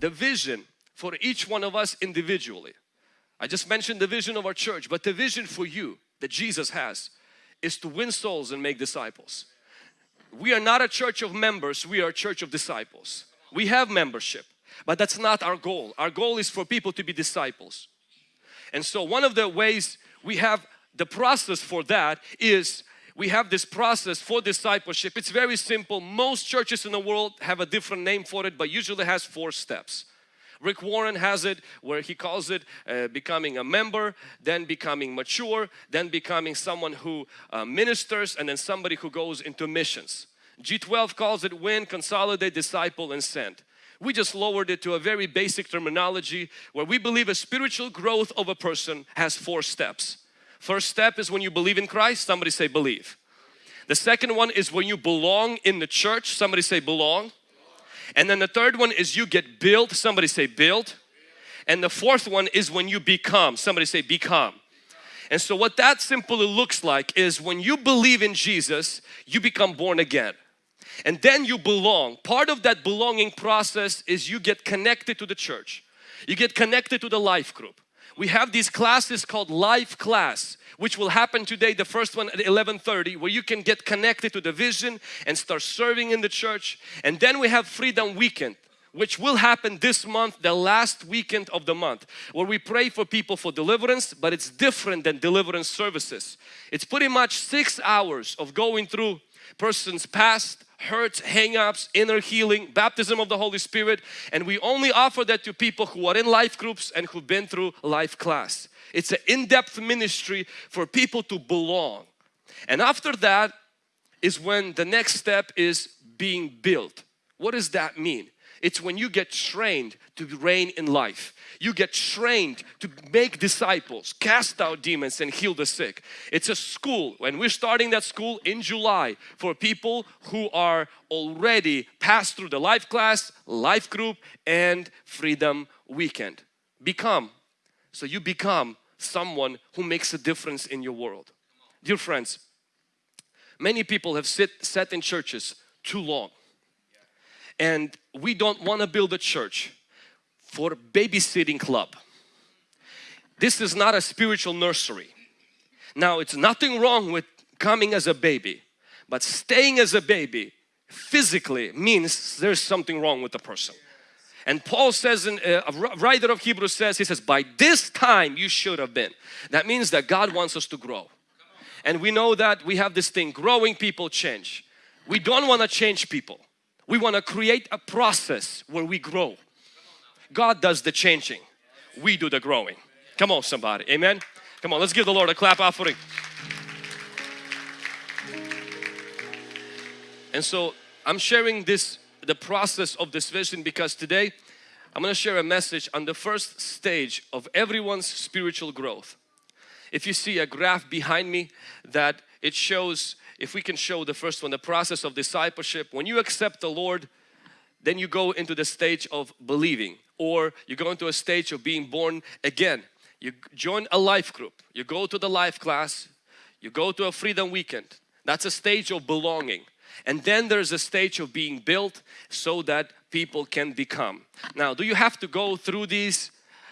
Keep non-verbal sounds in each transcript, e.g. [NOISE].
the vision for each one of us individually. I just mentioned the vision of our church, but the vision for you that Jesus has is to win souls and make disciples. We are not a church of members, we are a church of disciples. We have membership, but that's not our goal. Our goal is for people to be disciples. And so one of the ways we have the process for that is we have this process for discipleship. It's very simple. Most churches in the world have a different name for it, but usually has four steps. Rick Warren has it where he calls it uh, becoming a member, then becoming mature, then becoming someone who uh, ministers and then somebody who goes into missions. G12 calls it win, consolidate, disciple and send. We just lowered it to a very basic terminology where we believe a spiritual growth of a person has four steps. First step is when you believe in Christ, somebody say believe. The second one is when you belong in the church, somebody say belong. And then the third one is you get built, somebody say build. And the fourth one is when you become, somebody say become. And so what that simply looks like is when you believe in Jesus, you become born again. And then you belong. Part of that belonging process is you get connected to the church. You get connected to the life group we have these classes called life class which will happen today the first one at 11:30 where you can get connected to the vision and start serving in the church. And then we have freedom weekend which will happen this month the last weekend of the month where we pray for people for deliverance but it's different than deliverance services. It's pretty much six hours of going through person's past hurts, hang-ups, inner healing, baptism of the Holy Spirit and we only offer that to people who are in life groups and who've been through life class. It's an in-depth ministry for people to belong. And after that is when the next step is being built. What does that mean? It's when you get trained to reign in life. You get trained to make disciples, cast out demons and heal the sick. It's a school and we're starting that school in July for people who are already passed through the life class, life group and freedom weekend. Become. So you become someone who makes a difference in your world. Dear friends, many people have sit, sat in churches too long and we don't want to build a church for babysitting club. This is not a spiritual nursery. Now it's nothing wrong with coming as a baby but staying as a baby physically means there's something wrong with the person. And Paul says, in, uh, a writer of Hebrews says, he says, by this time you should have been. That means that God wants us to grow. And we know that we have this thing, growing people change. We don't want to change people. We want to create a process where we grow. God does the changing. We do the growing. Come on somebody. Amen. Come on let's give the Lord a clap offering. And so I'm sharing this the process of this vision because today I'm going to share a message on the first stage of everyone's spiritual growth. If you see a graph behind me that it shows if we can show the first one, the process of discipleship. When you accept the Lord, then you go into the stage of believing or you go into a stage of being born again. You join a life group, you go to the life class, you go to a freedom weekend. That's a stage of belonging. And then there's a stage of being built so that people can become. Now, do you have to go through these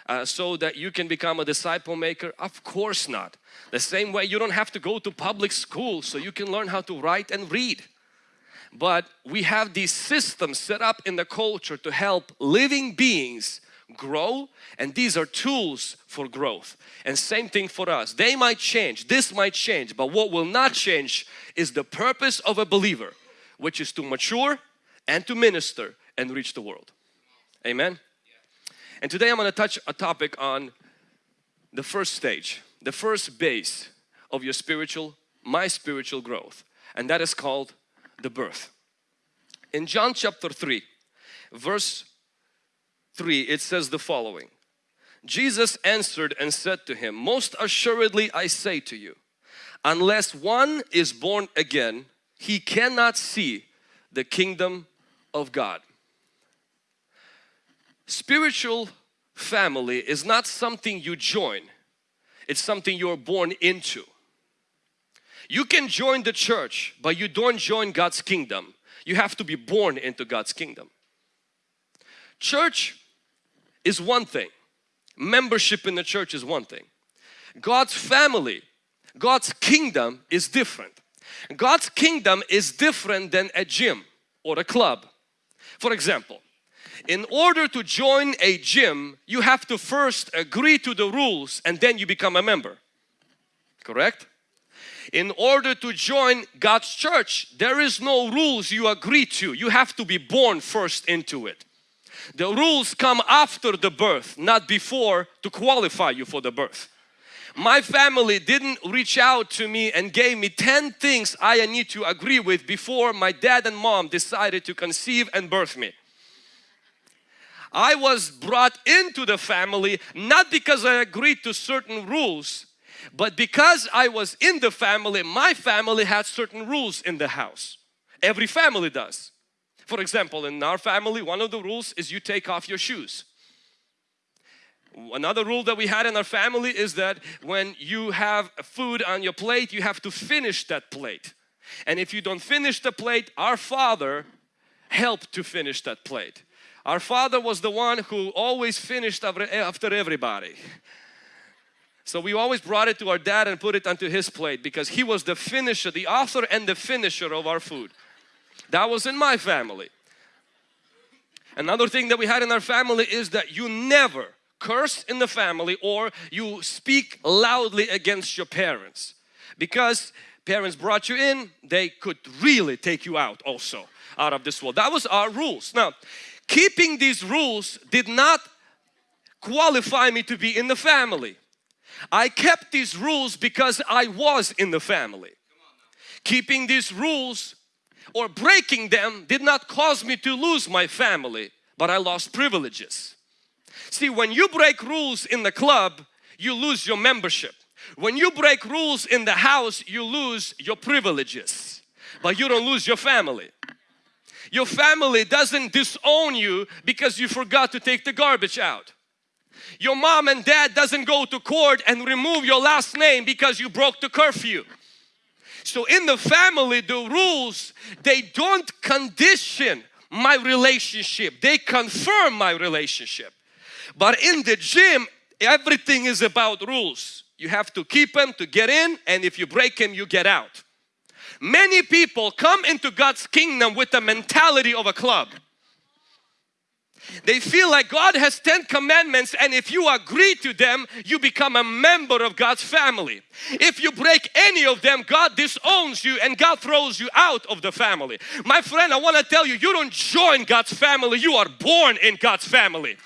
uh, so that you can become a disciple maker? Of course not. The same way you don't have to go to public school so you can learn how to write and read. But we have these systems set up in the culture to help living beings grow and these are tools for growth and same thing for us they might change this might change but what will not change is the purpose of a believer which is to mature and to minister and reach the world amen and today I'm going to touch a topic on the first stage, the first base of your spiritual, my spiritual growth. And that is called the birth. In John chapter 3, verse 3, it says the following. Jesus answered and said to him, Most assuredly I say to you, unless one is born again, he cannot see the kingdom of God. Spiritual family is not something you join, it's something you're born into. You can join the church, but you don't join God's kingdom. You have to be born into God's kingdom. Church is one thing. Membership in the church is one thing. God's family, God's kingdom is different. God's kingdom is different than a gym or a club. For example, in order to join a gym, you have to first agree to the rules and then you become a member. Correct? In order to join God's church, there is no rules you agree to. You have to be born first into it. The rules come after the birth, not before to qualify you for the birth. My family didn't reach out to me and gave me 10 things I need to agree with before my dad and mom decided to conceive and birth me. I was brought into the family not because I agreed to certain rules but because I was in the family, my family had certain rules in the house. Every family does. For example, in our family, one of the rules is you take off your shoes. Another rule that we had in our family is that when you have food on your plate, you have to finish that plate. And if you don't finish the plate, our father helped to finish that plate. Our father was the one who always finished eh, after everybody. So we always brought it to our dad and put it onto his plate because he was the finisher, the author and the finisher of our food. That was in my family. Another thing that we had in our family is that you never curse in the family or you speak loudly against your parents because parents brought you in they could really take you out also out of this world that was our rules now keeping these rules did not qualify me to be in the family I kept these rules because I was in the family. Keeping these rules or breaking them did not cause me to lose my family, but I lost privileges. See, when you break rules in the club, you lose your membership. When you break rules in the house, you lose your privileges, but you don't lose your family. Your family doesn't disown you because you forgot to take the garbage out. Your mom and dad doesn't go to court and remove your last name because you broke the curfew. So in the family, the rules, they don't condition my relationship. They confirm my relationship. But in the gym, everything is about rules. You have to keep them to get in and if you break them, you get out. Many people come into God's kingdom with the mentality of a club. They feel like God has 10 commandments and if you agree to them, you become a member of God's family. If you break any of them, God disowns you and God throws you out of the family. My friend, I want to tell you, you don't join God's family, you are born in God's family.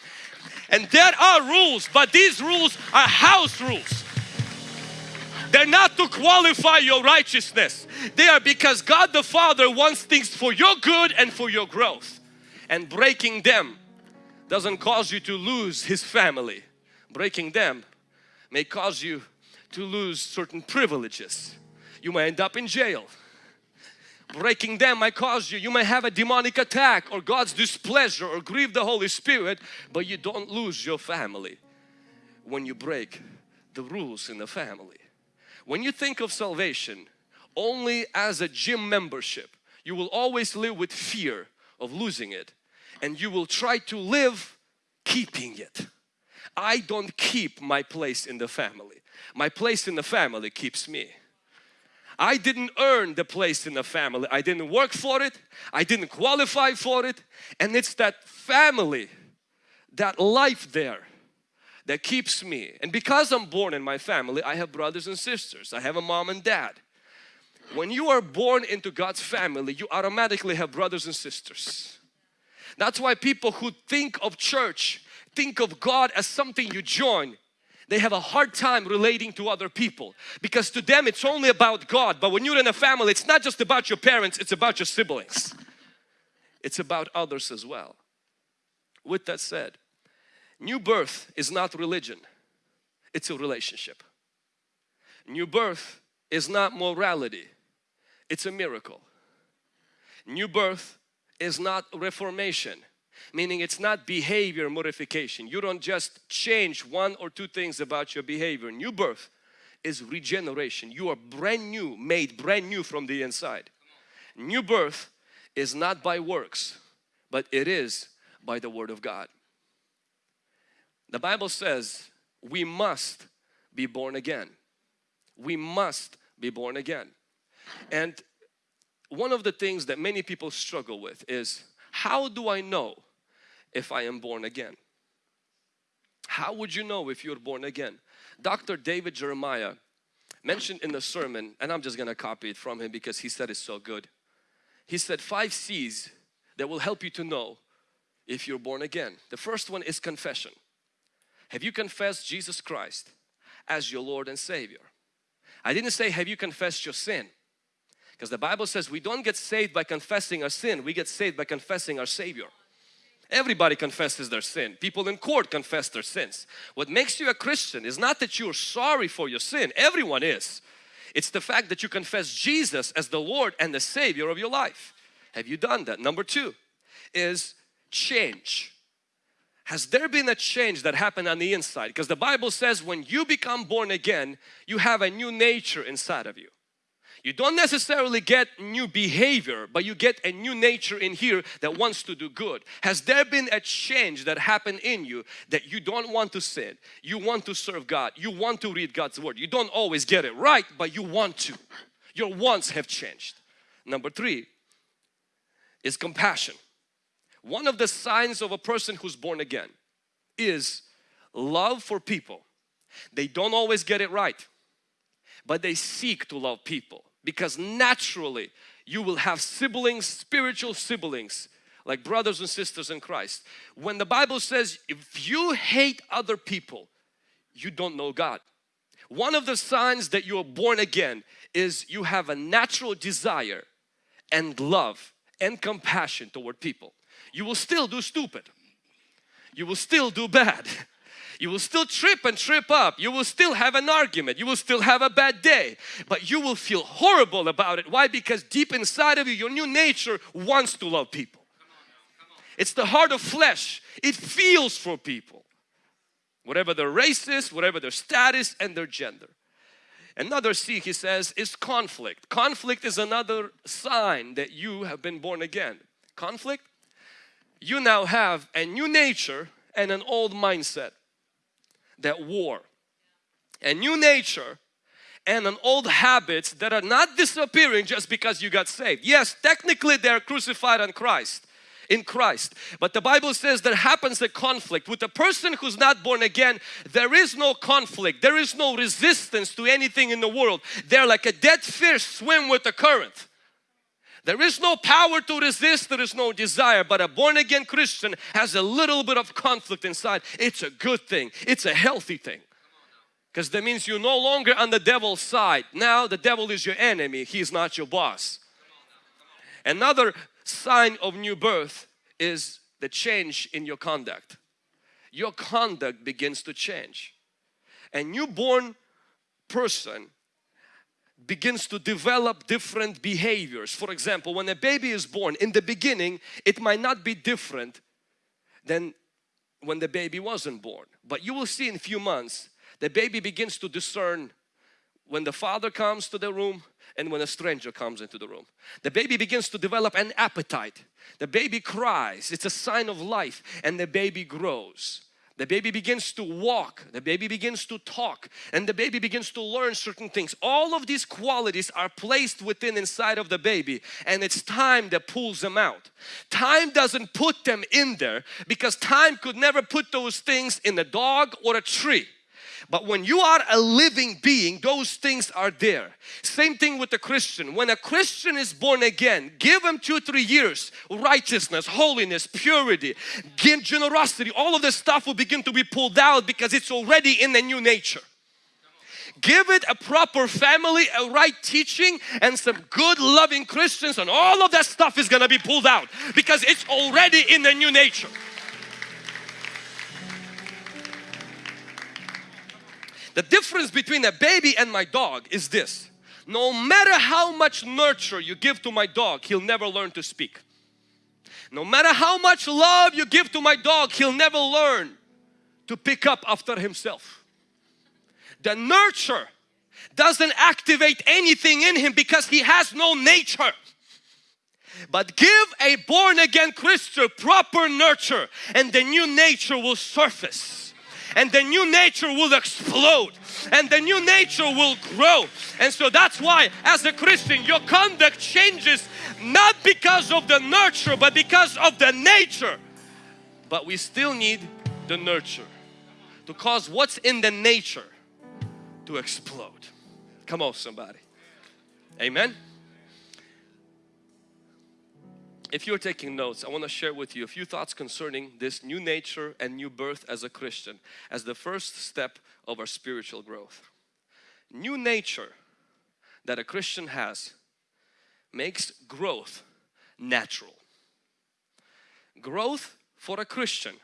And there are rules, but these rules are house rules. They're not to qualify your righteousness. They are because God the Father wants things for your good and for your growth. And breaking them doesn't cause you to lose his family. Breaking them may cause you to lose certain privileges. You may end up in jail. Breaking them might cause you, you may have a demonic attack or God's displeasure or grieve the Holy Spirit, but you don't lose your family when you break the rules in the family. When you think of salvation only as a gym membership, you will always live with fear of losing it and you will try to live keeping it. I don't keep my place in the family. My place in the family keeps me. I didn't earn the place in the family. I didn't work for it. I didn't qualify for it. And it's that family, that life there that keeps me. And because I'm born in my family, I have brothers and sisters. I have a mom and dad. When you are born into God's family, you automatically have brothers and sisters. That's why people who think of church, think of God as something you join, they have a hard time relating to other people because to them it's only about God but when you're in a family it's not just about your parents it's about your siblings it's about others as well with that said new birth is not religion it's a relationship. New birth is not morality it's a miracle. New birth is not reformation meaning it's not behavior modification. You don't just change one or two things about your behavior. New birth is regeneration. You are brand new made brand new from the inside. New birth is not by works but it is by the word of God The Bible says we must be born again. We must be born again. And one of the things that many people struggle with is how do I know if I am born again? How would you know if you're born again? Dr. David Jeremiah mentioned in the sermon, and I'm just gonna copy it from him because he said it's so good. He said five C's that will help you to know if you're born again. The first one is confession. Have you confessed Jesus Christ as your Lord and Savior? I didn't say have you confessed your sin because the Bible says we don't get saved by confessing our sin, we get saved by confessing our Savior. Everybody confesses their sin. People in court confess their sins. What makes you a Christian is not that you're sorry for your sin. Everyone is. It's the fact that you confess Jesus as the Lord and the Savior of your life. Have you done that? Number two is change. Has there been a change that happened on the inside? Because the Bible says when you become born again, you have a new nature inside of you. You don't necessarily get new behavior, but you get a new nature in here that wants to do good. Has there been a change that happened in you that you don't want to sin? You want to serve God. You want to read God's Word. You don't always get it right, but you want to. Your wants have changed. Number three is compassion. One of the signs of a person who's born again is love for people. They don't always get it right, but they seek to love people because naturally you will have siblings, spiritual siblings like brothers and sisters in Christ. When the Bible says if you hate other people, you don't know God. One of the signs that you are born again is you have a natural desire and love and compassion toward people. You will still do stupid. You will still do bad. You will still trip and trip up. You will still have an argument. You will still have a bad day. But you will feel horrible about it. Why? Because deep inside of you, your new nature wants to love people. It's the heart of flesh. It feels for people. Whatever their race is, whatever their status and their gender. Another C he says is conflict. Conflict is another sign that you have been born again. Conflict, you now have a new nature and an old mindset that war. A new nature and an old habits that are not disappearing just because you got saved. Yes, technically they're crucified on Christ in Christ. But the Bible says there happens a conflict. With a person who's not born again, there is no conflict. There is no resistance to anything in the world. They're like a dead fish swim with the current. There is no power to resist, there is no desire, but a born again Christian has a little bit of conflict inside. It's a good thing, it's a healthy thing. Because that means you're no longer on the devil's side. Now the devil is your enemy, he's not your boss. Another sign of new birth is the change in your conduct. Your conduct begins to change. A newborn person begins to develop different behaviors. For example, when a baby is born, in the beginning, it might not be different than when the baby wasn't born. But you will see in a few months, the baby begins to discern when the father comes to the room and when a stranger comes into the room. The baby begins to develop an appetite. The baby cries, it's a sign of life and the baby grows. The baby begins to walk, the baby begins to talk and the baby begins to learn certain things. All of these qualities are placed within inside of the baby and it's time that pulls them out. Time doesn't put them in there because time could never put those things in a dog or a tree. But when you are a living being, those things are there. Same thing with the Christian. When a Christian is born again, give him two, three years, righteousness, holiness, purity, generosity, all of this stuff will begin to be pulled out because it's already in the new nature give it a proper family, a right teaching and some good loving Christians and all of that stuff is going to be pulled out because it's already in the new nature. The difference between a baby and my dog is this. No matter how much nurture you give to my dog, he'll never learn to speak. No matter how much love you give to my dog, he'll never learn to pick up after himself. The nurture doesn't activate anything in him because he has no nature. But give a born again Christian proper nurture and the new nature will surface and the new nature will explode and the new nature will grow. And so that's why as a Christian your conduct changes not because of the nurture but because of the nature. But we still need the nurture to cause what's in the nature to explode. Come on somebody. Amen if you're taking notes, I want to share with you a few thoughts concerning this new nature and new birth as a Christian as the first step of our spiritual growth. New nature that a Christian has makes growth natural. Growth for a Christian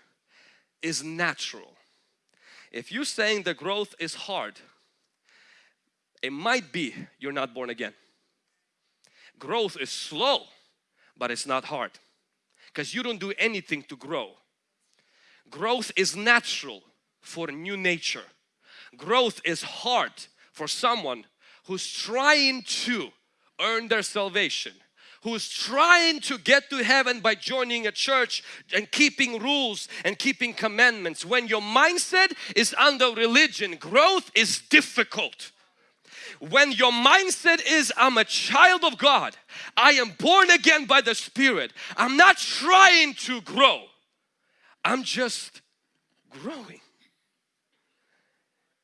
is natural. If you're saying the growth is hard, it might be you're not born again. Growth is slow but it's not hard because you don't do anything to grow. Growth is natural for new nature. Growth is hard for someone who's trying to earn their salvation who's trying to get to heaven by joining a church and keeping rules and keeping commandments. When your mindset is under religion, growth is difficult when your mindset is I'm a child of God, I am born again by the Spirit, I'm not trying to grow, I'm just growing.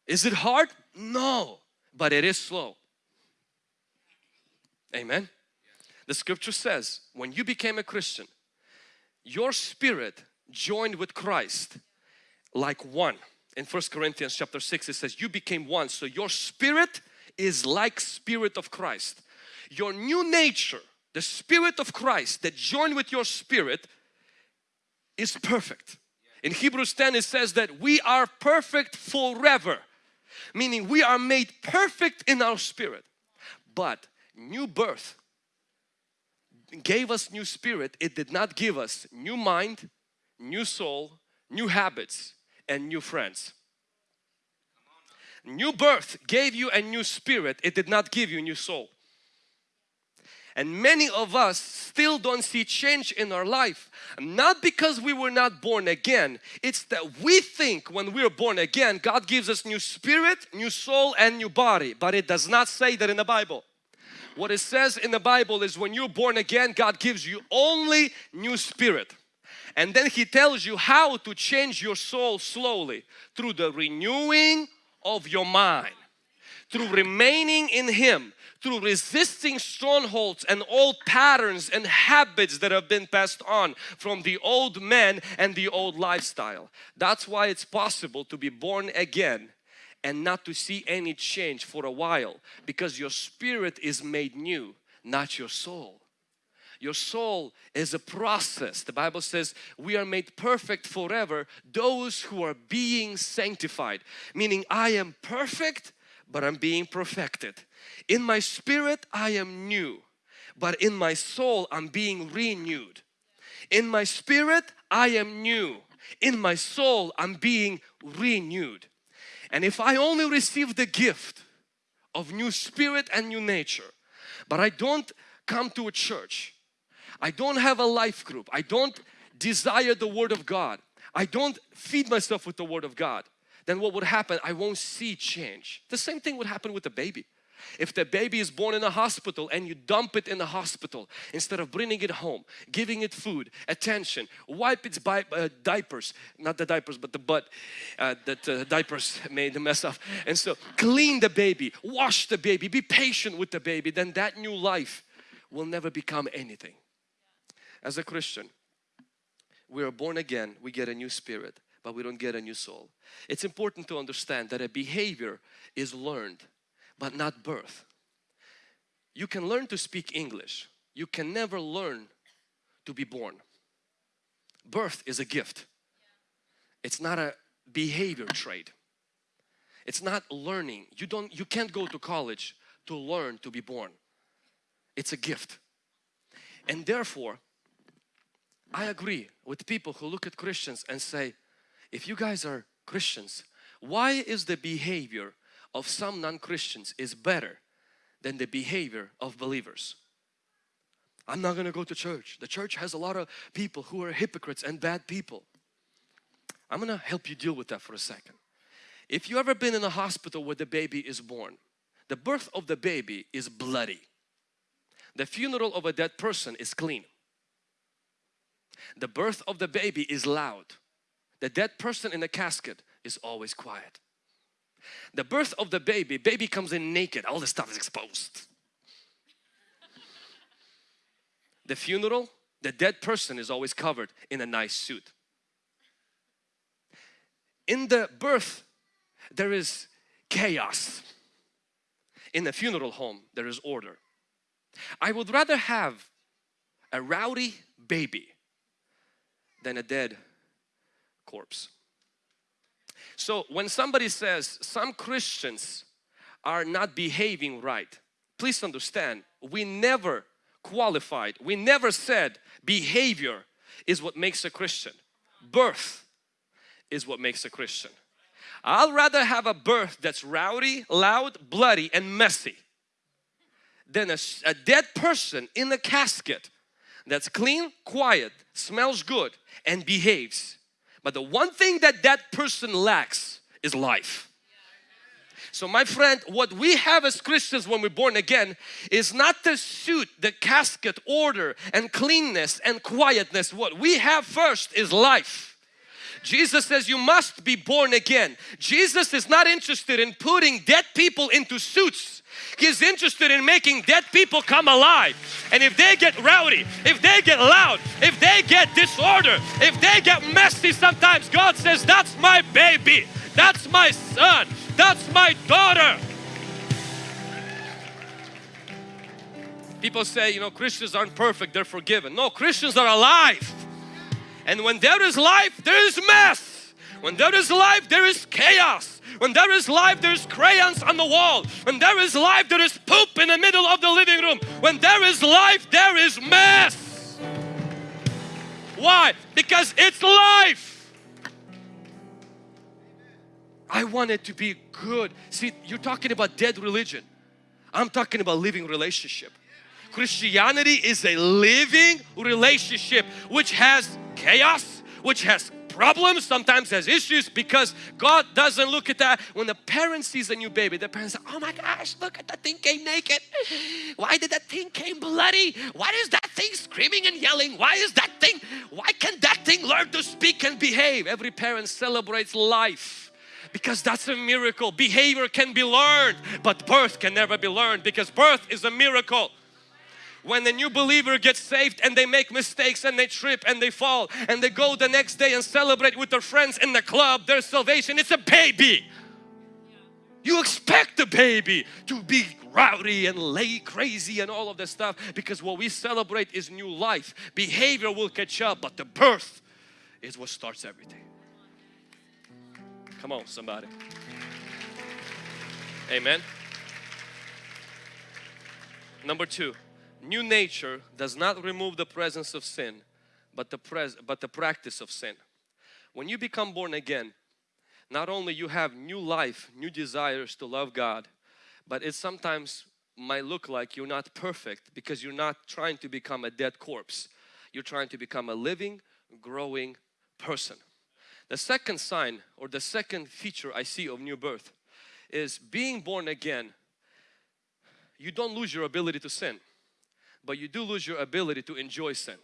Is it hard? No, but it is slow. Amen. The scripture says when you became a Christian, your spirit joined with Christ like one. In First Corinthians chapter 6 it says you became one. So your spirit is like spirit of Christ. Your new nature, the spirit of Christ that joined with your spirit is perfect. In Hebrews 10 it says that we are perfect forever. Meaning we are made perfect in our spirit. But new birth gave us new spirit. It did not give us new mind, new soul, new habits and new friends. New birth gave you a new spirit. It did not give you a new soul. And many of us still don't see change in our life. Not because we were not born again. It's that we think when we are born again, God gives us new spirit, new soul and new body. But it does not say that in the Bible. What it says in the Bible is when you're born again, God gives you only new spirit. And then He tells you how to change your soul slowly through the renewing of your mind through remaining in Him, through resisting strongholds and old patterns and habits that have been passed on from the old man and the old lifestyle. That's why it's possible to be born again and not to see any change for a while because your spirit is made new, not your soul. Your soul is a process. The Bible says we are made perfect forever those who are being sanctified. Meaning I am perfect but I'm being perfected. In my spirit I am new but in my soul I'm being renewed. In my spirit I am new. In my soul I'm being renewed. And if I only receive the gift of new spirit and new nature but I don't come to a church I don't have a life group. I don't desire the Word of God. I don't feed myself with the Word of God. Then what would happen? I won't see change. The same thing would happen with the baby. If the baby is born in a hospital and you dump it in the hospital instead of bringing it home, giving it food, attention, wipe its uh, diapers, not the diapers but the butt uh, that uh, diapers made a mess of. And so clean the baby, wash the baby, be patient with the baby, then that new life will never become anything as a Christian, we are born again, we get a new spirit, but we don't get a new soul. It's important to understand that a behavior is learned, but not birth. You can learn to speak English. You can never learn to be born. Birth is a gift. It's not a behavior trait. It's not learning. You don't you can't go to college to learn to be born. It's a gift. And therefore, I agree with people who look at Christians and say, if you guys are Christians, why is the behavior of some non-Christians is better than the behavior of believers? I'm not going to go to church. The church has a lot of people who are hypocrites and bad people. I'm gonna help you deal with that for a second. If you ever been in a hospital where the baby is born, the birth of the baby is bloody. The funeral of a dead person is clean. The birth of the baby is loud. The dead person in the casket is always quiet. The birth of the baby, baby comes in naked, all the stuff is exposed. The funeral, the dead person is always covered in a nice suit. In the birth, there is chaos. In the funeral home, there is order. I would rather have a rowdy baby than a dead corpse. So when somebody says some Christians are not behaving right, please understand we never qualified, we never said behavior is what makes a Christian. Birth is what makes a Christian. I'll rather have a birth that's rowdy, loud, bloody and messy than a, a dead person in a casket that's clean, quiet, smells good and behaves. But the one thing that that person lacks is life. So my friend, what we have as Christians when we're born again is not the suit, the casket, order and cleanness and quietness. What we have first is life. Jesus says you must be born again. Jesus is not interested in putting dead people into suits. He's interested in making dead people come alive. And if they get rowdy, if they get loud, if they get disorder, if they get messy sometimes, God says, that's my baby, that's my son, that's my daughter. People say, you know, Christians aren't perfect, they're forgiven. No, Christians are alive. And when there is life, there is mess. When there is life, there is chaos. When there is life, there is crayons on the wall. When there is life, there is poop in the middle of the living room. When there is life, there is mess. Why? Because it's life. I want it to be good. See, you're talking about dead religion. I'm talking about living relationship. Christianity is a living relationship which has chaos, which has problems, sometimes has issues because God doesn't look at that. When the parent sees a new baby, the parents say, oh my gosh, look at that thing came naked. Why did that thing came bloody? Why is that thing screaming and yelling? Why is that thing, why can that thing learn to speak and behave? Every parent celebrates life because that's a miracle. Behavior can be learned, but birth can never be learned because birth is a miracle when a new believer gets saved and they make mistakes and they trip and they fall and they go the next day and celebrate with their friends in the club their salvation it's a baby. You expect the baby to be rowdy and lay crazy and all of this stuff because what we celebrate is new life. Behavior will catch up but the birth is what starts everything. Come on somebody. Amen. Number two new nature does not remove the presence of sin but the pres but the practice of sin. When you become born again not only you have new life new desires to love God but it sometimes might look like you're not perfect because you're not trying to become a dead corpse. You're trying to become a living growing person. The second sign or the second feature I see of new birth is being born again you don't lose your ability to sin but you do lose your ability to enjoy sin.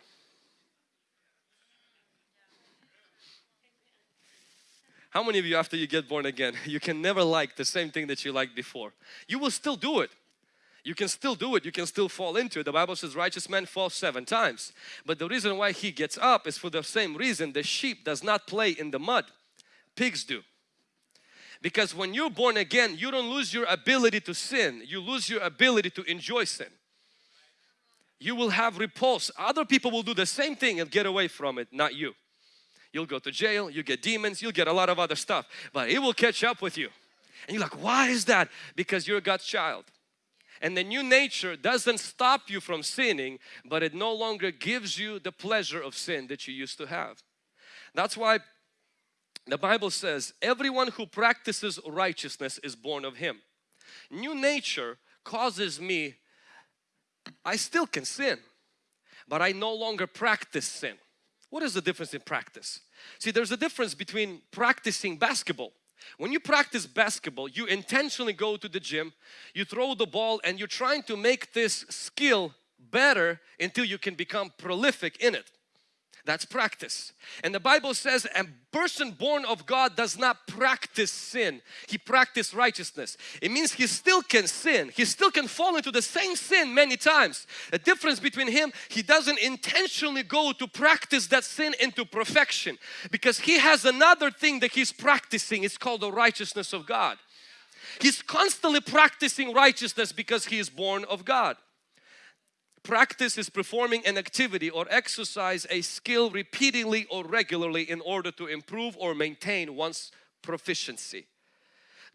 How many of you after you get born again, [LAUGHS] you can never like the same thing that you liked before? You will still do it. You can still do it. You can still fall into it. The Bible says righteous man falls seven times. But the reason why he gets up is for the same reason the sheep does not play in the mud. Pigs do. Because when you're born again, you don't lose your ability to sin. You lose your ability to enjoy sin you will have repulse. Other people will do the same thing and get away from it, not you. You'll go to jail, you get demons, you'll get a lot of other stuff, but it will catch up with you. And you're like, why is that? Because you're God's child. And the new nature doesn't stop you from sinning, but it no longer gives you the pleasure of sin that you used to have. That's why the Bible says, everyone who practices righteousness is born of Him. New nature causes me I still can sin, but I no longer practice sin. What is the difference in practice? See, there's a difference between practicing basketball. When you practice basketball, you intentionally go to the gym, you throw the ball and you're trying to make this skill better until you can become prolific in it. That's practice. And the Bible says a person born of God does not practice sin. He practice righteousness. It means he still can sin. He still can fall into the same sin many times. The difference between him, he doesn't intentionally go to practice that sin into perfection because he has another thing that he's practicing. It's called the righteousness of God. He's constantly practicing righteousness because he is born of God. Practice is performing an activity or exercise a skill repeatedly or regularly in order to improve or maintain one's proficiency.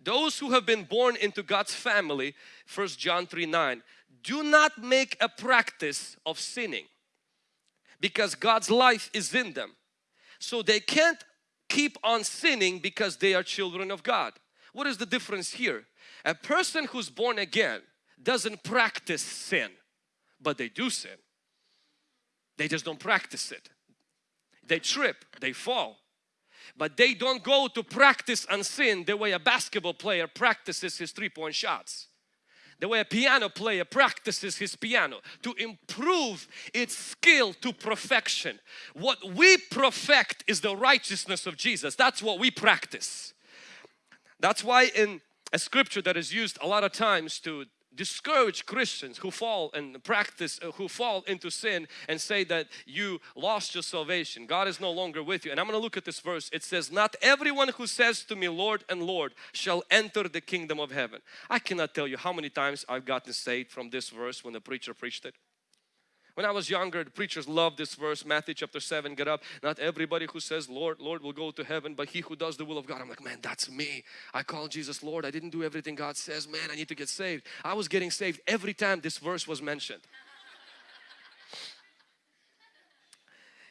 Those who have been born into God's family, 1 John 3 9, do not make a practice of sinning because God's life is in them. So they can't keep on sinning because they are children of God. What is the difference here? A person who's born again doesn't practice sin but they do sin. They just don't practice it. They trip, they fall. But they don't go to practice on sin the way a basketball player practices his three-point shots. The way a piano player practices his piano to improve its skill to perfection. What we perfect is the righteousness of Jesus. That's what we practice. That's why in a scripture that is used a lot of times to discourage Christians who fall and practice, uh, who fall into sin and say that you lost your salvation. God is no longer with you. And I'm going to look at this verse. It says, not everyone who says to me, Lord and Lord, shall enter the kingdom of heaven. I cannot tell you how many times I've gotten saved from this verse when the preacher preached it. When I was younger, the preachers loved this verse, Matthew chapter 7, get up. Not everybody who says, Lord, Lord will go to heaven, but he who does the will of God. I'm like, man, that's me. I call Jesus Lord. I didn't do everything God says. Man, I need to get saved. I was getting saved every time this verse was mentioned.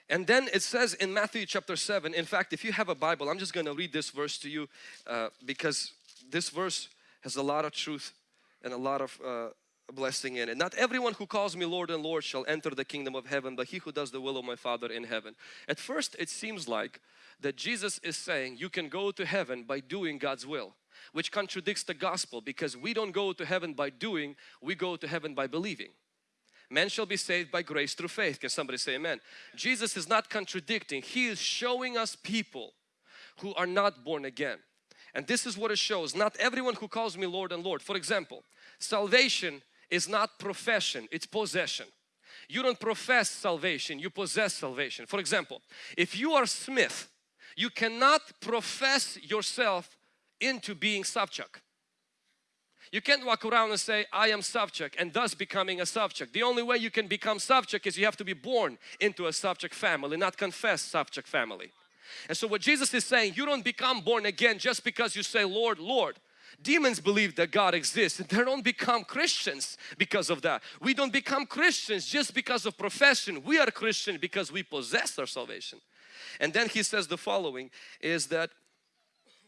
And then it says in Matthew chapter 7, in fact, if you have a Bible, I'm just going to read this verse to you uh, because this verse has a lot of truth and a lot of uh, blessing in it. Not everyone who calls me Lord and Lord shall enter the kingdom of heaven, but he who does the will of my Father in heaven. At first it seems like that Jesus is saying you can go to heaven by doing God's will, which contradicts the gospel because we don't go to heaven by doing, we go to heaven by believing. Man shall be saved by grace through faith. Can somebody say amen? Jesus is not contradicting. He is showing us people who are not born again. And this is what it shows. Not everyone who calls me Lord and Lord. For example, salvation is not profession, it's possession. You don't profess salvation, you possess salvation. For example, if you are Smith, you cannot profess yourself into being Savchuk. You can't walk around and say, I am Savchuk and thus becoming a Savchuk. The only way you can become Savchuk is you have to be born into a Savchuk family, not confess Savchuk family. And so what Jesus is saying, you don't become born again just because you say, Lord, Lord. Demons believe that God exists and they don't become Christians because of that. We don't become Christians just because of profession. We are Christian because we possess our salvation. And then he says the following is that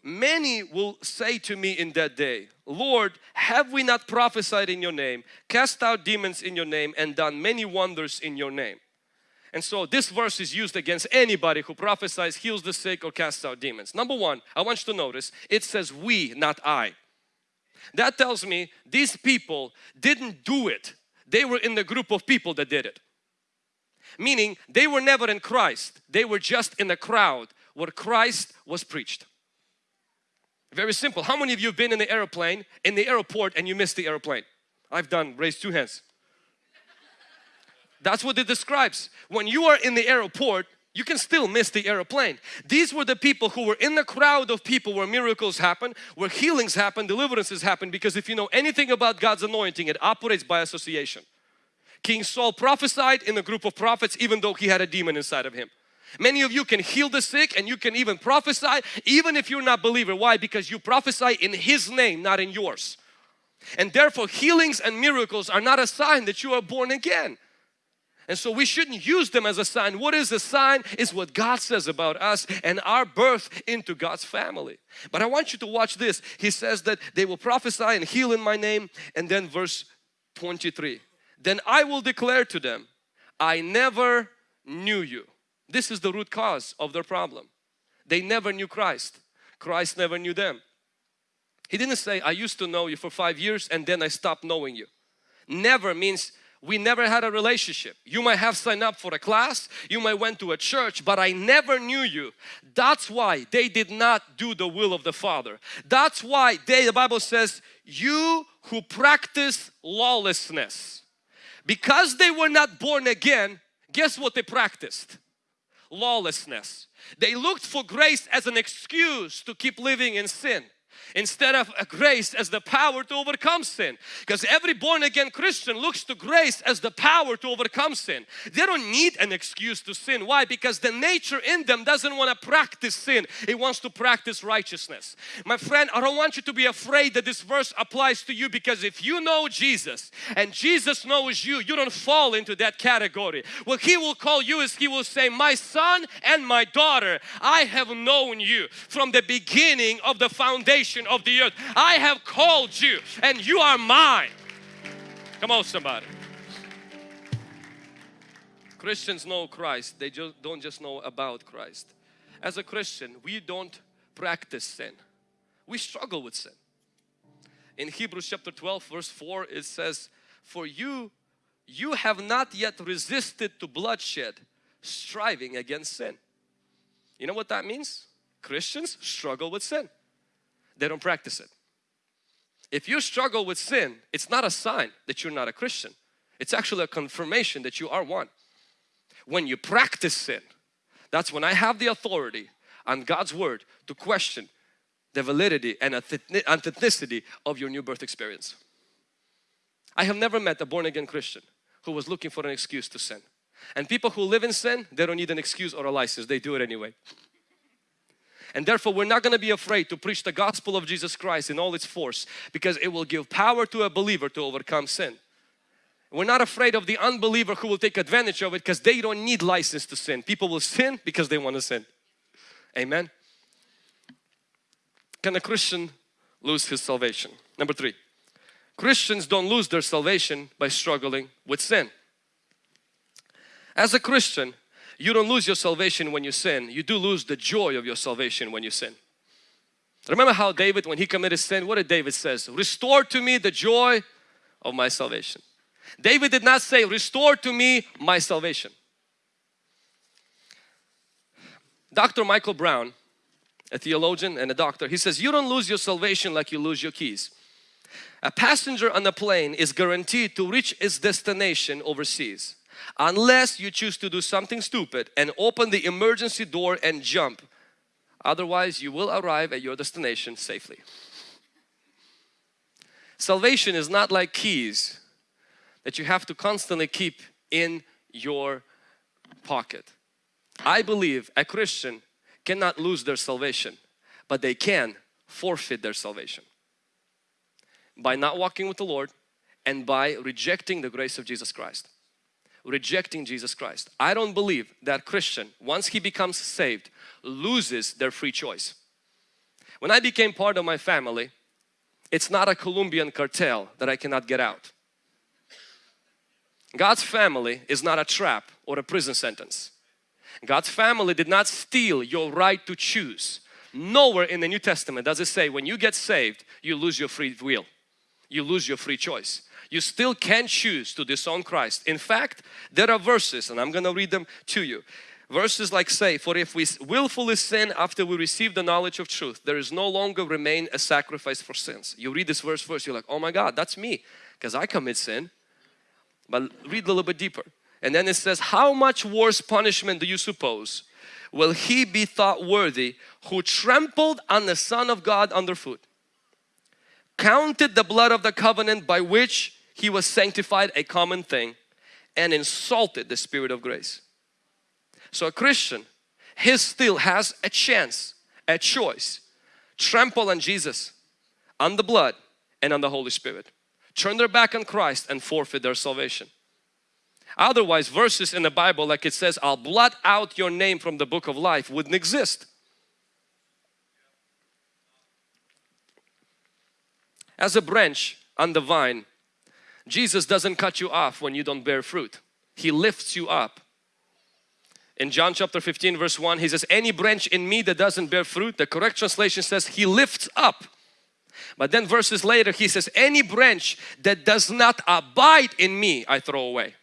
many will say to me in that day, Lord, have we not prophesied in your name, cast out demons in your name and done many wonders in your name? And so this verse is used against anybody who prophesies, heals the sick or casts out demons. Number one, I want you to notice it says we, not I. That tells me these people didn't do it. They were in the group of people that did it. Meaning they were never in Christ. They were just in the crowd where Christ was preached. Very simple. How many of you have been in the airplane, in the airport and you missed the airplane? I've done, raise two hands. That's what it describes. When you are in the airport, you can still miss the airplane. These were the people who were in the crowd of people where miracles happen, where healings happen, deliverances happen because if you know anything about God's anointing, it operates by association. King Saul prophesied in a group of prophets even though he had a demon inside of him. Many of you can heal the sick and you can even prophesy even if you're not believer. Why? Because you prophesy in His name, not in yours. And therefore healings and miracles are not a sign that you are born again. And so we shouldn't use them as a sign. What is a sign? Is what God says about us and our birth into God's family. But I want you to watch this. He says that they will prophesy and heal in my name. And then verse 23. Then I will declare to them, I never knew you. This is the root cause of their problem. They never knew Christ. Christ never knew them. He didn't say, I used to know you for five years and then I stopped knowing you. Never means we never had a relationship. You might have signed up for a class, you might went to a church, but I never knew you. That's why they did not do the will of the Father. That's why they, the Bible says, you who practice lawlessness. Because they were not born again, guess what they practiced? Lawlessness. They looked for grace as an excuse to keep living in sin instead of grace as the power to overcome sin. Because every born again Christian looks to grace as the power to overcome sin. They don't need an excuse to sin. Why? Because the nature in them doesn't want to practice sin. It wants to practice righteousness. My friend, I don't want you to be afraid that this verse applies to you because if you know Jesus and Jesus knows you, you don't fall into that category. What He will call you is He will say, my son and my daughter, I have known you from the beginning of the foundation of the earth. I have called you and you are mine. Come on somebody. Christians know Christ. They just don't just know about Christ. As a Christian, we don't practice sin. We struggle with sin. In Hebrews chapter 12 verse 4 it says, For you, you have not yet resisted to bloodshed, striving against sin. You know what that means? Christians struggle with sin they don't practice it. If you struggle with sin, it's not a sign that you're not a Christian. It's actually a confirmation that you are one. When you practice sin, that's when I have the authority on God's Word to question the validity and authenticity of your new birth experience. I have never met a born again Christian who was looking for an excuse to sin. And people who live in sin, they don't need an excuse or a license, they do it anyway. And therefore we're not going to be afraid to preach the gospel of Jesus Christ in all its force because it will give power to a believer to overcome sin. We're not afraid of the unbeliever who will take advantage of it because they don't need license to sin. People will sin because they want to sin. Amen. Can a Christian lose his salvation? Number three, Christians don't lose their salvation by struggling with sin. As a Christian, you don't lose your salvation when you sin. You do lose the joy of your salvation when you sin. Remember how David, when he committed sin, what did David says? Restore to me the joy of my salvation. David did not say, restore to me my salvation. Dr. Michael Brown, a theologian and a doctor, he says, you don't lose your salvation like you lose your keys. A passenger on a plane is guaranteed to reach its destination overseas unless you choose to do something stupid and open the emergency door and jump. Otherwise, you will arrive at your destination safely. Salvation is not like keys that you have to constantly keep in your pocket. I believe a Christian cannot lose their salvation, but they can forfeit their salvation by not walking with the Lord and by rejecting the grace of Jesus Christ rejecting Jesus Christ. I don't believe that Christian, once he becomes saved, loses their free choice. When I became part of my family, it's not a Colombian cartel that I cannot get out. God's family is not a trap or a prison sentence. God's family did not steal your right to choose. Nowhere in the New Testament does it say when you get saved, you lose your free will. You lose your free choice you still can choose to disown Christ. In fact, there are verses and I'm going to read them to you. Verses like say, for if we willfully sin after we receive the knowledge of truth, there is no longer remain a sacrifice for sins. You read this verse first, you're like, oh my God, that's me because I commit sin. But read a little bit deeper. And then it says, how much worse punishment do you suppose will he be thought worthy who trampled on the Son of God underfoot, counted the blood of the covenant by which he was sanctified a common thing and insulted the Spirit of grace. So a Christian, he still has a chance, a choice. Trample on Jesus, on the blood and on the Holy Spirit. Turn their back on Christ and forfeit their salvation. Otherwise verses in the Bible like it says, I'll blot out your name from the book of life wouldn't exist. As a branch on the vine, Jesus doesn't cut you off when you don't bear fruit. He lifts you up. In John chapter 15 verse 1 he says any branch in me that doesn't bear fruit the correct translation says he lifts up. But then verses later he says any branch that does not abide in me I throw away.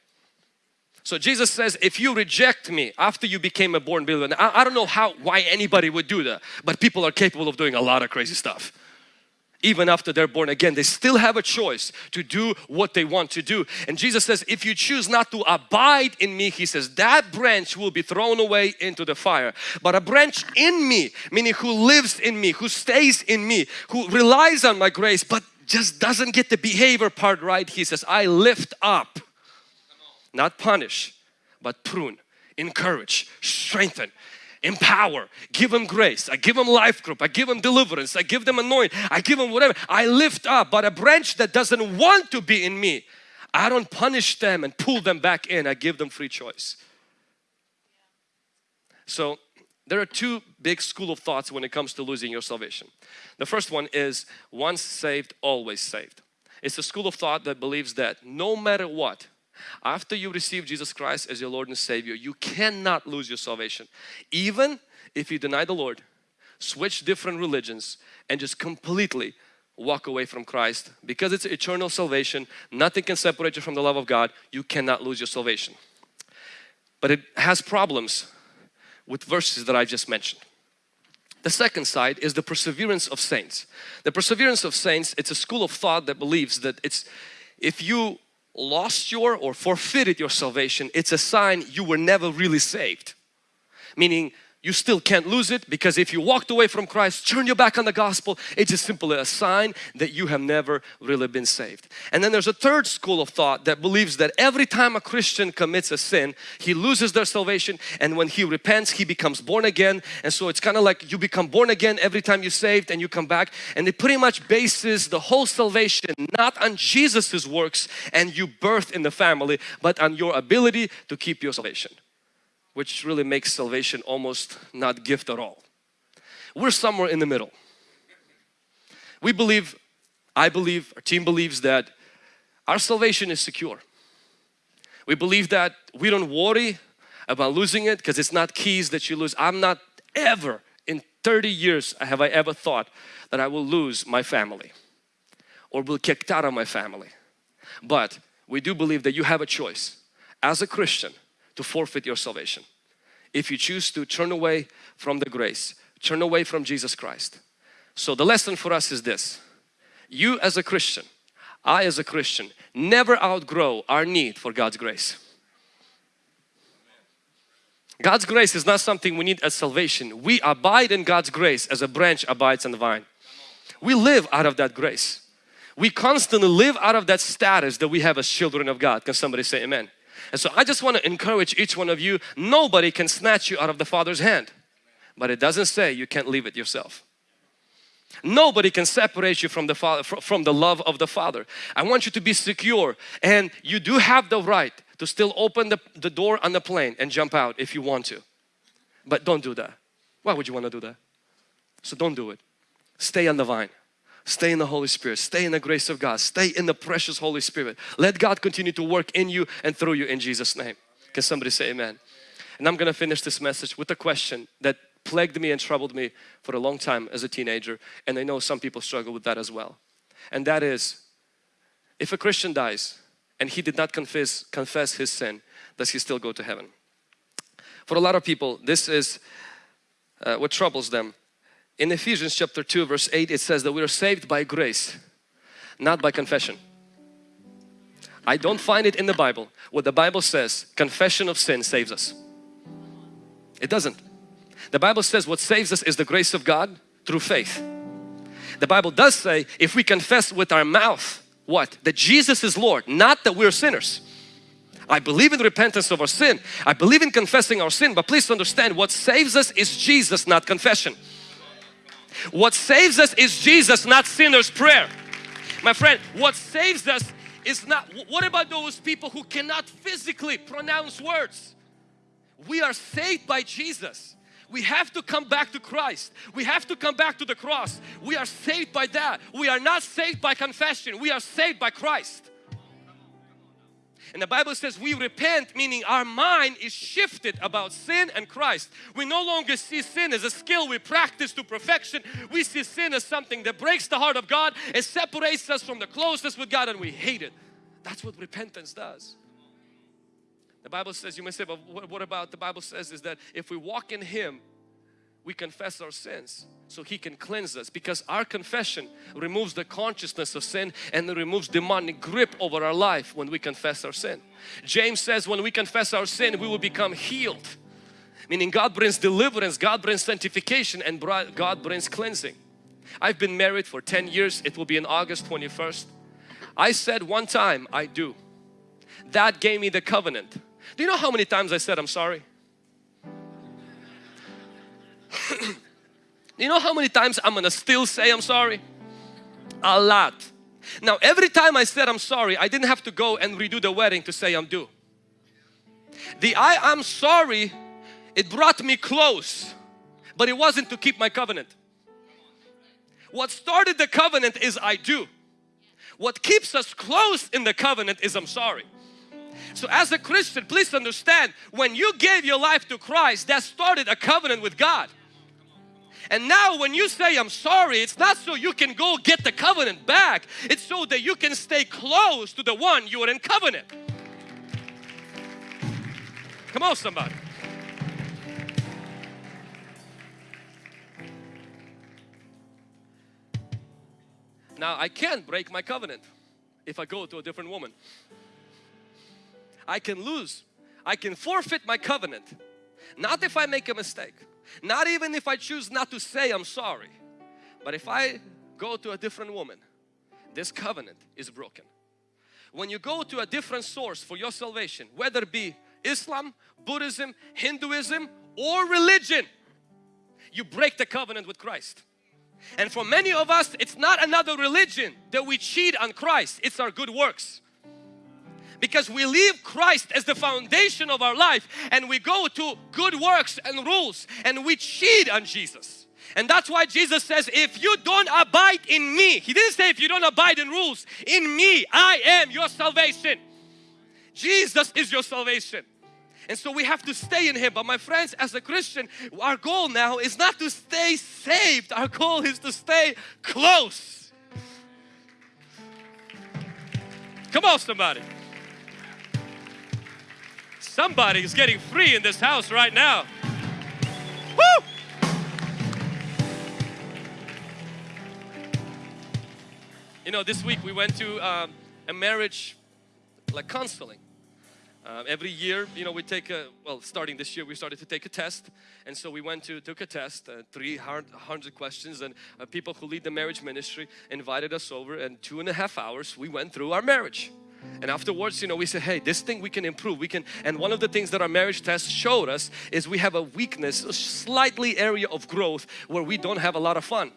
So Jesus says if you reject me after you became a born believer I, I don't know how why anybody would do that but people are capable of doing a lot of crazy stuff even after they're born again they still have a choice to do what they want to do. And Jesus says if you choose not to abide in me he says that branch will be thrown away into the fire. But a branch in me meaning who lives in me who stays in me who relies on my grace but just doesn't get the behavior part right he says I lift up not punish but prune encourage strengthen empower, give them grace. I give them life group. I give them deliverance. I give them anointing. I give them whatever. I lift up. But a branch that doesn't want to be in me, I don't punish them and pull them back in. I give them free choice. So there are two big school of thoughts when it comes to losing your salvation. The first one is once saved, always saved. It's a school of thought that believes that no matter what, after you receive Jesus Christ as your Lord and Savior, you cannot lose your salvation. Even if you deny the Lord, switch different religions and just completely walk away from Christ. Because it's eternal salvation nothing can separate you from the love of God you cannot lose your salvation. But it has problems with verses that I just mentioned. The second side is the perseverance of saints. The perseverance of saints it's a school of thought that believes that it's if you lost your or forfeited your salvation, it's a sign you were never really saved. Meaning you still can't lose it because if you walked away from Christ, turn your back on the gospel, it's just simply a sign that you have never really been saved. And then there's a third school of thought that believes that every time a Christian commits a sin, he loses their salvation and when he repents, he becomes born again. And so it's kind of like you become born again every time you're saved and you come back. And it pretty much bases the whole salvation not on Jesus's works and you birth in the family, but on your ability to keep your salvation which really makes salvation almost not gift at all. We're somewhere in the middle. We believe, I believe, our team believes that our salvation is secure. We believe that we don't worry about losing it because it's not keys that you lose. I'm not ever in 30 years have I ever thought that I will lose my family or will kicked out of my family. But we do believe that you have a choice as a Christian to forfeit your salvation. If you choose to turn away from the grace, turn away from Jesus Christ. So the lesson for us is this. You as a Christian, I as a Christian, never outgrow our need for God's grace. God's grace is not something we need as salvation. We abide in God's grace as a branch abides in the vine. We live out of that grace. We constantly live out of that status that we have as children of God. Can somebody say amen? And so I just want to encourage each one of you, nobody can snatch you out of the Father's hand. But it doesn't say you can't leave it yourself. Nobody can separate you from the Father, from the love of the Father. I want you to be secure and you do have the right to still open the, the door on the plane and jump out if you want to. But don't do that. Why would you want to do that? So don't do it. Stay on the vine. Stay in the Holy Spirit. Stay in the grace of God. Stay in the precious Holy Spirit. Let God continue to work in you and through you in Jesus name. Can somebody say amen? And I'm going to finish this message with a question that plagued me and troubled me for a long time as a teenager and I know some people struggle with that as well. And that is, if a Christian dies and he did not confess, confess his sin, does he still go to heaven? For a lot of people, this is uh, what troubles them in Ephesians chapter 2 verse 8 it says that we are saved by grace not by confession. I don't find it in the Bible what the Bible says confession of sin saves us. It doesn't. The Bible says what saves us is the grace of God through faith. The Bible does say if we confess with our mouth what? That Jesus is Lord, not that we're sinners. I believe in repentance of our sin. I believe in confessing our sin but please understand what saves us is Jesus not confession. What saves us is Jesus, not sinner's prayer. My friend, what saves us is not, what about those people who cannot physically pronounce words? We are saved by Jesus. We have to come back to Christ. We have to come back to the cross. We are saved by that. We are not saved by confession. We are saved by Christ. And the Bible says we repent, meaning our mind is shifted about sin and Christ. We no longer see sin as a skill we practice to perfection. We see sin as something that breaks the heart of God. It separates us from the closeness with God and we hate it. That's what repentance does. The Bible says, you may say, but what about the Bible says is that if we walk in Him, we confess our sins so He can cleanse us because our confession removes the consciousness of sin and it removes demonic grip over our life when we confess our sin. James says when we confess our sin we will become healed meaning God brings deliverance, God brings sanctification and God brings cleansing. I've been married for 10 years, it will be in August 21st. I said one time, I do. That gave me the covenant. Do you know how many times I said I'm sorry? [COUGHS] you know how many times I'm gonna still say I'm sorry? A lot. Now every time I said I'm sorry, I didn't have to go and redo the wedding to say I'm due. The I am sorry, it brought me close, but it wasn't to keep my covenant. What started the covenant is I do. What keeps us close in the covenant is I'm sorry. So as a Christian, please understand, when you gave your life to Christ, that started a covenant with God. And now when you say I'm sorry, it's not so you can go get the covenant back. It's so that you can stay close to the one you are in covenant. Come on somebody. Now I can't break my covenant if I go to a different woman. I can lose. I can forfeit my covenant. Not if I make a mistake. Not even if I choose not to say I'm sorry. But if I go to a different woman, this covenant is broken. When you go to a different source for your salvation, whether it be Islam, Buddhism, Hinduism or religion, you break the covenant with Christ. And for many of us, it's not another religion that we cheat on Christ, it's our good works because we leave Christ as the foundation of our life and we go to good works and rules and we cheat on Jesus. And that's why Jesus says, if you don't abide in me, He didn't say if you don't abide in rules, in me, I am your salvation. Jesus is your salvation. And so we have to stay in Him. But my friends, as a Christian, our goal now is not to stay saved. Our goal is to stay close. Come on somebody. Somebody is getting free in this house right now. Woo! You know, this week we went to um, a marriage like counseling. Uh, every year, you know, we take a, well, starting this year, we started to take a test. And so we went to, took a test, uh, 300 questions and uh, people who lead the marriage ministry invited us over and two and a half hours, we went through our marriage. And afterwards, you know, we said, hey, this thing we can improve. We can, and one of the things that our marriage test showed us is we have a weakness, a slightly area of growth where we don't have a lot of fun.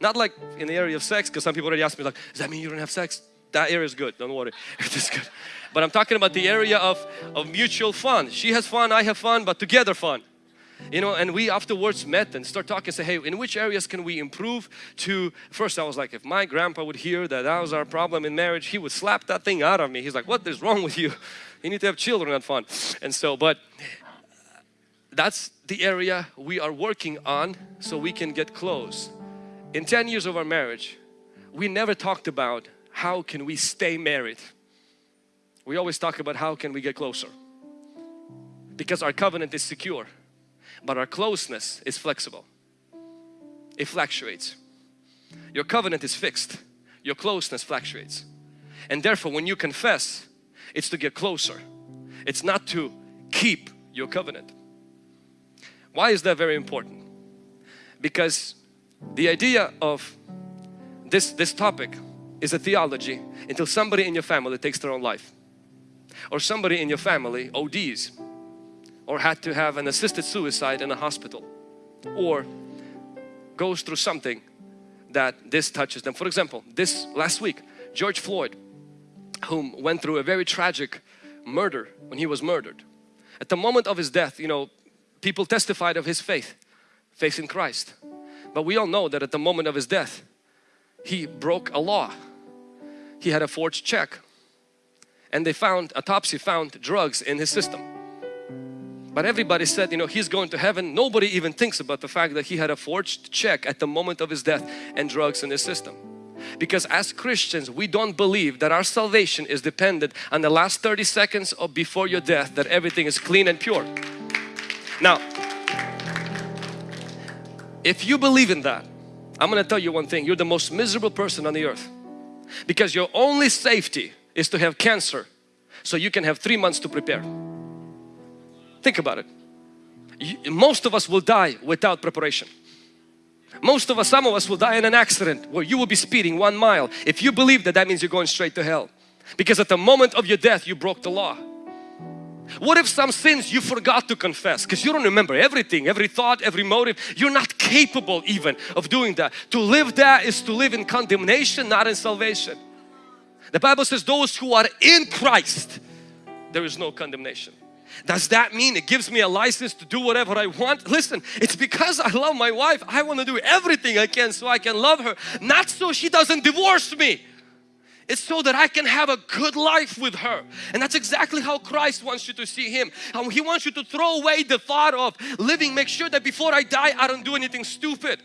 Not like in the area of sex, because some people already asked me like, does that mean you don't have sex? That area is good, don't worry, [LAUGHS] it's good. But I'm talking about the area of, of mutual fun. She has fun, I have fun, but together fun you know and we afterwards met and start talking say hey in which areas can we improve? To first I was like if my grandpa would hear that that was our problem in marriage he would slap that thing out of me. He's like what is wrong with you? You need to have children and fun. And so but that's the area we are working on so we can get close. In 10 years of our marriage we never talked about how can we stay married. We always talk about how can we get closer. Because our covenant is secure but our closeness is flexible. It fluctuates. Your covenant is fixed. Your closeness fluctuates. And therefore when you confess, it's to get closer. It's not to keep your covenant. Why is that very important? Because the idea of this, this topic is a theology until somebody in your family takes their own life or somebody in your family ODs or had to have an assisted suicide in a hospital or goes through something that this touches them. For example, this last week, George Floyd, whom went through a very tragic murder when he was murdered. At the moment of his death, you know, people testified of his faith, faith in Christ. But we all know that at the moment of his death, he broke a law. He had a forged check and they found, autopsy found drugs in his system. But everybody said, you know, he's going to heaven. Nobody even thinks about the fact that he had a forged check at the moment of his death and drugs in his system. Because as Christians, we don't believe that our salvation is dependent on the last 30 seconds of before your death, that everything is clean and pure. Now, if you believe in that, I'm going to tell you one thing, you're the most miserable person on the earth. Because your only safety is to have cancer so you can have three months to prepare. Think about it. Most of us will die without preparation. Most of us, some of us will die in an accident where you will be speeding one mile. If you believe that, that means you're going straight to hell. Because at the moment of your death, you broke the law. What if some sins you forgot to confess because you don't remember everything, every thought, every motive. You're not capable even of doing that. To live that is to live in condemnation, not in salvation. The Bible says those who are in Christ, there is no condemnation. Does that mean it gives me a license to do whatever I want? Listen, it's because I love my wife. I want to do everything I can so I can love her. Not so she doesn't divorce me. It's so that I can have a good life with her. And that's exactly how Christ wants you to see Him. How He wants you to throw away the thought of living, make sure that before I die I don't do anything stupid.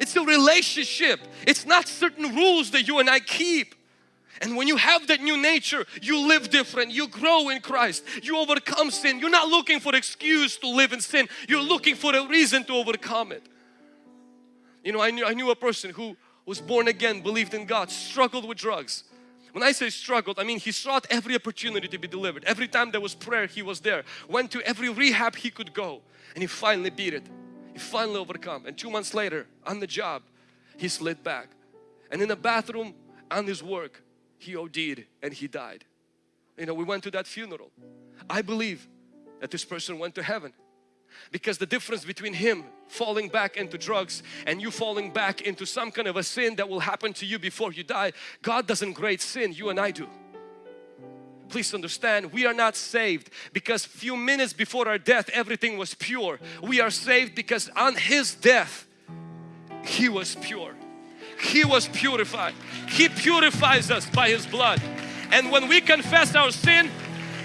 It's a relationship. It's not certain rules that you and I keep. And when you have that new nature, you live different, you grow in Christ, you overcome sin. You're not looking for excuse to live in sin, you're looking for a reason to overcome it. You know, I knew, I knew a person who was born again, believed in God, struggled with drugs. When I say struggled, I mean he sought every opportunity to be delivered. Every time there was prayer, he was there. Went to every rehab he could go and he finally beat it. He finally overcome. And two months later, on the job, he slid back. And in the bathroom, on his work, he OD'd and he died. You know, we went to that funeral. I believe that this person went to heaven because the difference between him falling back into drugs and you falling back into some kind of a sin that will happen to you before you die, God doesn't grade sin, you and I do. Please understand, we are not saved because few minutes before our death everything was pure. We are saved because on His death He was pure. He was purified. He purifies us by His blood. And when we confess our sin,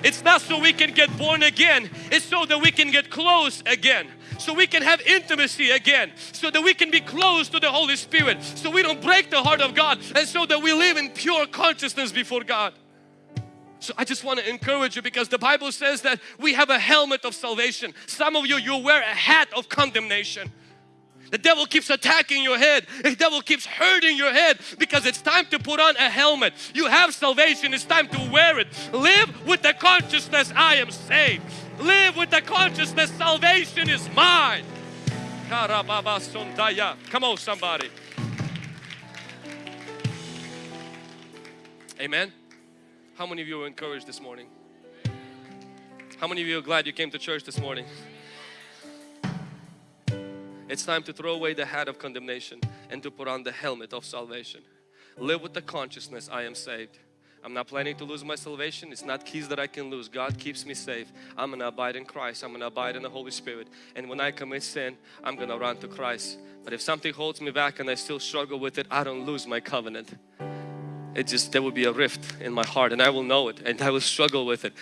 it's not so we can get born again. It's so that we can get close again. So we can have intimacy again. So that we can be close to the Holy Spirit. So we don't break the heart of God. And so that we live in pure consciousness before God. So I just want to encourage you because the Bible says that we have a helmet of salvation. Some of you, you wear a hat of condemnation. The devil keeps attacking your head. The devil keeps hurting your head because it's time to put on a helmet. You have salvation. It's time to wear it. Live with the consciousness I am saved. Live with the consciousness salvation is mine. Come on somebody. Amen. How many of you are encouraged this morning? How many of you are glad you came to church this morning? It's time to throw away the hat of condemnation and to put on the helmet of salvation. Live with the consciousness I am saved. I'm not planning to lose my salvation. It's not keys that I can lose. God keeps me safe. I'm going to abide in Christ. I'm going to abide in the Holy Spirit. And when I commit sin, I'm going to run to Christ. But if something holds me back and I still struggle with it, I don't lose my covenant. It just, there will be a rift in my heart and I will know it and I will struggle with it.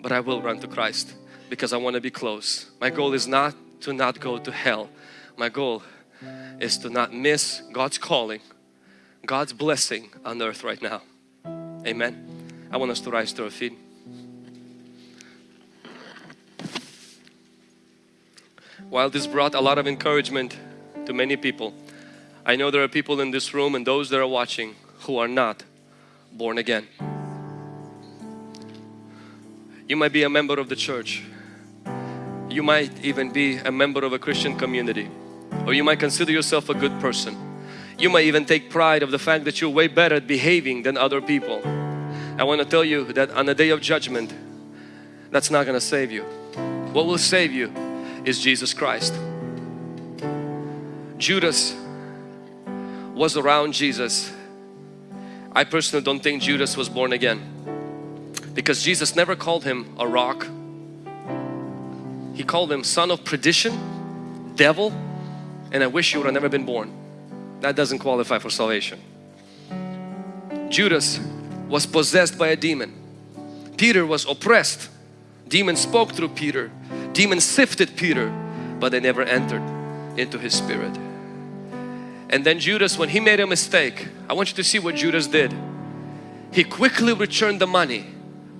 But I will run to Christ because I want to be close. My goal is not to not go to hell my goal is to not miss God's calling, God's blessing on earth right now. Amen. I want us to rise to our feet. While this brought a lot of encouragement to many people, I know there are people in this room and those that are watching who are not born again. You might be a member of the church. You might even be a member of a Christian community or you might consider yourself a good person. You might even take pride of the fact that you're way better at behaving than other people. I want to tell you that on the day of judgment, that's not going to save you. What will save you is Jesus Christ. Judas was around Jesus. I personally don't think Judas was born again because Jesus never called him a rock. He called him son of perdition, devil, and I wish you would have never been born. That doesn't qualify for salvation. Judas was possessed by a demon. Peter was oppressed. Demons spoke through Peter. Demons sifted Peter, but they never entered into his spirit. And then Judas, when he made a mistake, I want you to see what Judas did. He quickly returned the money,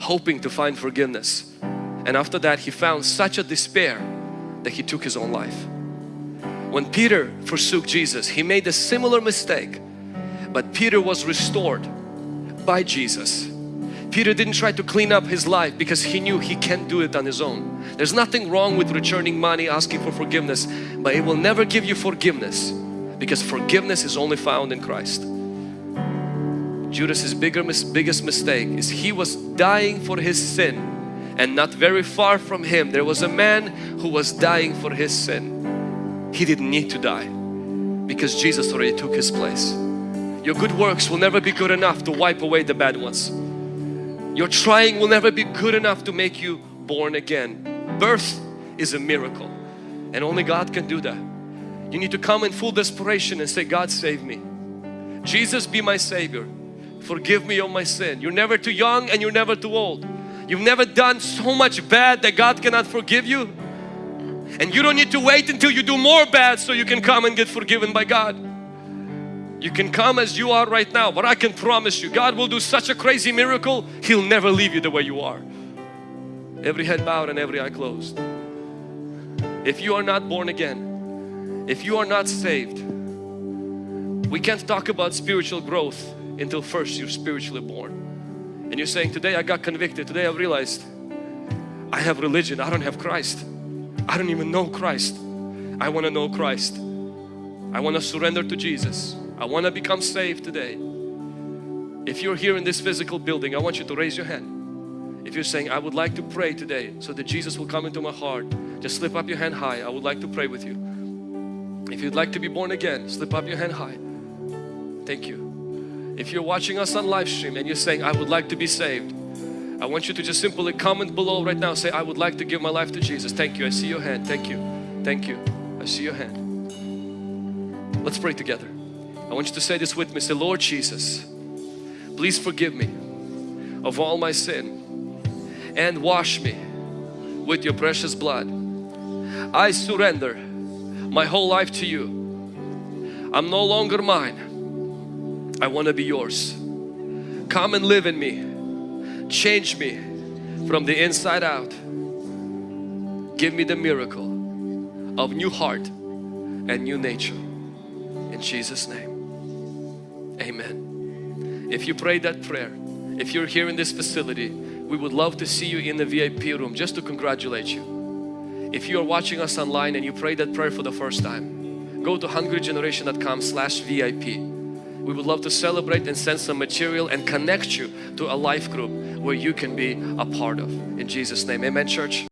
hoping to find forgiveness. And after that, he found such a despair that he took his own life. When Peter forsook Jesus, he made a similar mistake, but Peter was restored by Jesus. Peter didn't try to clean up his life because he knew he can't do it on his own. There's nothing wrong with returning money, asking for forgiveness, but it will never give you forgiveness because forgiveness is only found in Christ. Judas's bigger, biggest mistake is he was dying for his sin and not very far from him there was a man who was dying for his sin. He didn't need to die because Jesus already took his place. Your good works will never be good enough to wipe away the bad ones. Your trying will never be good enough to make you born again. Birth is a miracle and only God can do that. You need to come in full desperation and say, God save me. Jesus be my Savior. Forgive me of my sin. You're never too young and you're never too old. You've never done so much bad that God cannot forgive you. And you don't need to wait until you do more bad so you can come and get forgiven by God. You can come as you are right now, but I can promise you God will do such a crazy miracle, He'll never leave you the way you are. Every head bowed and every eye closed. If you are not born again, if you are not saved, we can't talk about spiritual growth until first you're spiritually born. And you're saying, today I got convicted, today I realized I have religion, I don't have Christ. I don't even know Christ. I want to know Christ. I want to surrender to Jesus. I want to become saved today. If you're here in this physical building, I want you to raise your hand. If you're saying, I would like to pray today so that Jesus will come into my heart, just slip up your hand high. I would like to pray with you. If you'd like to be born again, slip up your hand high. Thank you. If you're watching us on live stream and you're saying, I would like to be saved, I want you to just simply comment below right now. Say, I would like to give my life to Jesus. Thank you. I see your hand. Thank you. Thank you. I see your hand. Let's pray together. I want you to say this with me. Say, Lord Jesus, please forgive me of all my sin and wash me with your precious blood. I surrender my whole life to you. I'm no longer mine. I want to be yours. Come and live in me. Change me from the inside out. Give me the miracle of new heart and new nature. In Jesus name. Amen. If you prayed that prayer, if you're here in this facility, we would love to see you in the VIP room just to congratulate you. If you are watching us online and you prayed that prayer for the first time, go to hungrygeneration.com slash VIP we would love to celebrate and send some material and connect you to a life group where you can be a part of. In Jesus name, amen church.